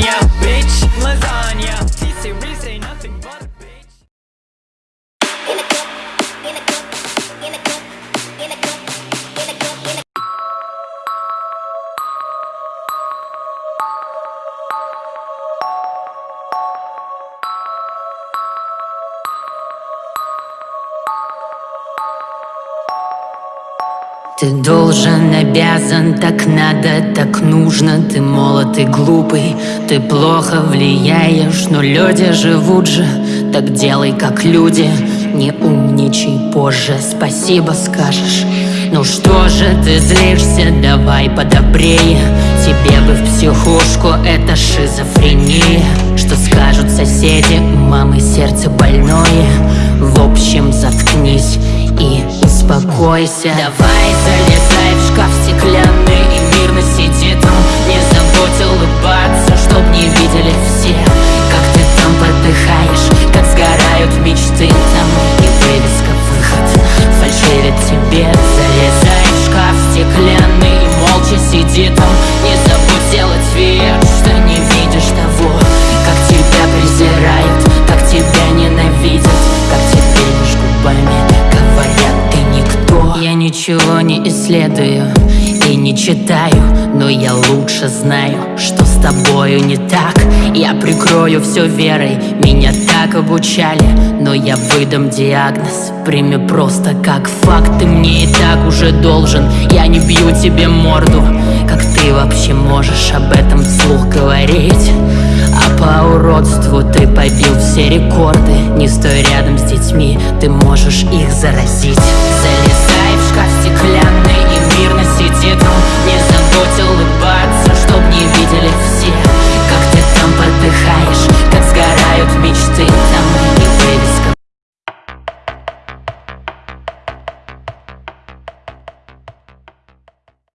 yeah. Ты должен, обязан, так надо, так нужно. Ты молод и глупый, ты плохо влияешь Но люди живут же, так делай как люди Не умничай позже, спасибо скажешь. Ну что же ты злишься, давай подобрее. Тебе бы в психушку, это шизофрения. Что скажут соседи, мамы сердце больное. В общем, заткнись и успокойся. Давай Я ничего не исследую и не читаю Но я лучше знаю, что с тобою не так. Я прикрою все верой, меня так обучали Но я выдам диагноз, прими просто как факт Ты мне и так уже должен, я не бью тебе морду. Как ты вообще можешь об этом вслух говорить? А по уродству ты побил все рекорды. Не стой рядом с детьми, ты можешь их заразить. Залезай